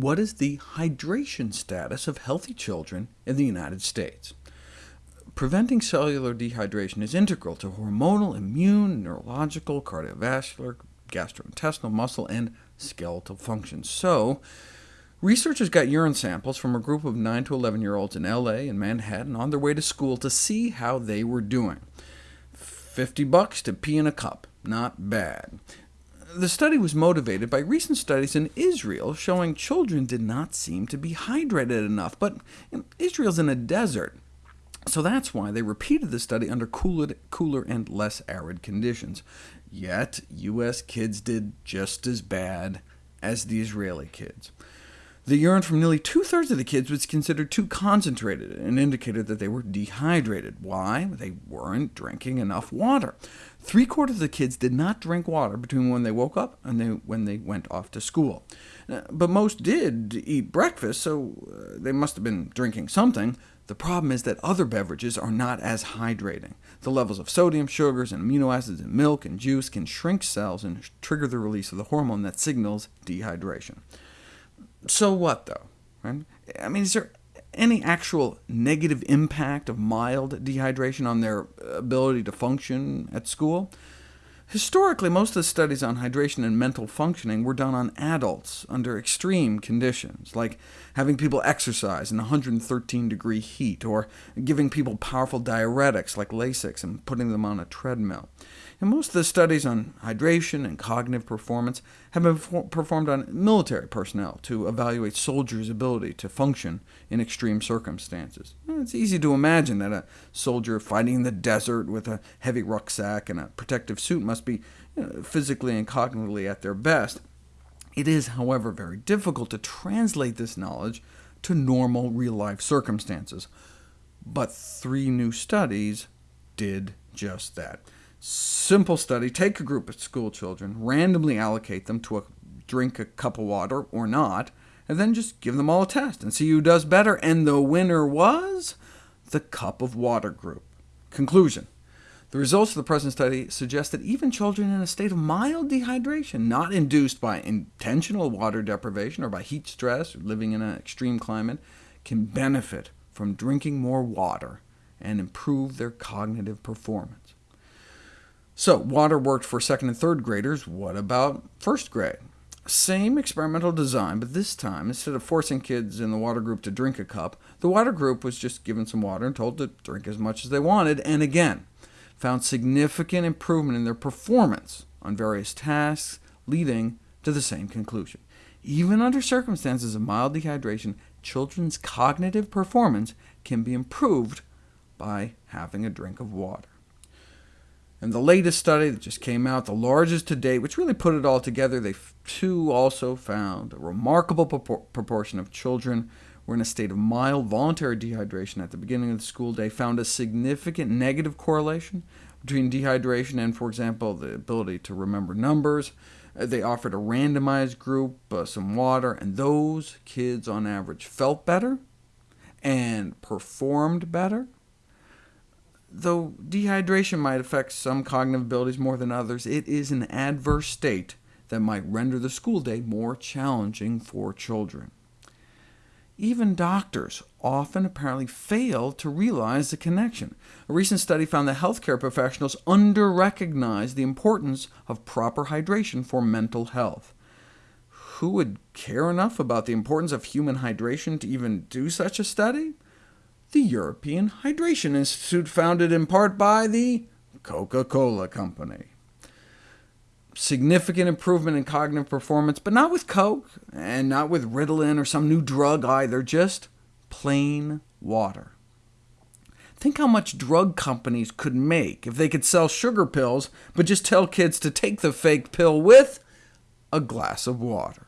what is the hydration status of healthy children in the United States? Preventing cellular dehydration is integral to hormonal, immune, neurological, cardiovascular, gastrointestinal, muscle, and skeletal function. So, researchers got urine samples from a group of 9 to 11-year-olds in LA and Manhattan on their way to school to see how they were doing. 50 bucks to pee in a cup. Not bad. The study was motivated by recent studies in Israel showing children did not seem to be hydrated enough, but Israel's in a desert, so that's why they repeated the study under cooler, and less arid conditions. Yet, U.S. kids did just as bad as the Israeli kids. The urine from nearly two-thirds of the kids was considered too concentrated and indicated that they were dehydrated. Why? They weren't drinking enough water. Three-quarters of the kids did not drink water between when they woke up and they, when they went off to school. Uh, but most did eat breakfast, so uh, they must have been drinking something. The problem is that other beverages are not as hydrating. The levels of sodium, sugars, and amino acids in milk and juice can shrink cells and trigger the release of the hormone that signals dehydration. So what, though? Right? I mean, is there any actual negative impact of mild dehydration on their uh, ability to function at school? Historically, most of the studies on hydration and mental functioning were done on adults under extreme conditions, like having people exercise in 113-degree heat, or giving people powerful diuretics like Lasix and putting them on a treadmill. And most of the studies on hydration and cognitive performance have been performed on military personnel to evaluate soldiers' ability to function in extreme circumstances. It's easy to imagine that a soldier fighting in the desert with a heavy rucksack and a protective suit must be you know, physically and cognitively at their best. It is, however, very difficult to translate this knowledge to normal real-life circumstances. But three new studies did just that. Simple study, take a group of school children, randomly allocate them to a, drink a cup of water or not, and then just give them all a test and see who does better, and the winner was the cup of water group. Conclusion. The results of the present study suggest that even children in a state of mild dehydration, not induced by intentional water deprivation or by heat stress or living in an extreme climate, can benefit from drinking more water and improve their cognitive performance. So water worked for second and third graders. What about first grade? Same experimental design, but this time, instead of forcing kids in the water group to drink a cup, the water group was just given some water and told to drink as much as they wanted, and again, found significant improvement in their performance on various tasks, leading to the same conclusion. Even under circumstances of mild dehydration, children's cognitive performance can be improved by having a drink of water. And the latest study that just came out, the largest to date, which really put it all together, they too also found a remarkable propor proportion of children were in a state of mild voluntary dehydration at the beginning of the school day, found a significant negative correlation between dehydration and, for example, the ability to remember numbers. Uh, they offered a randomized group uh, some water, and those kids on average felt better and performed better. Though dehydration might affect some cognitive abilities more than others, it is an adverse state that might render the school day more challenging for children. Even doctors often apparently fail to realize the connection. A recent study found that healthcare professionals under-recognize the importance of proper hydration for mental health. Who would care enough about the importance of human hydration to even do such a study? the European Hydration Institute, founded in part by the Coca-Cola Company. Significant improvement in cognitive performance, but not with Coke, and not with Ritalin or some new drug either, just plain water. Think how much drug companies could make if they could sell sugar pills, but just tell kids to take the fake pill with a glass of water.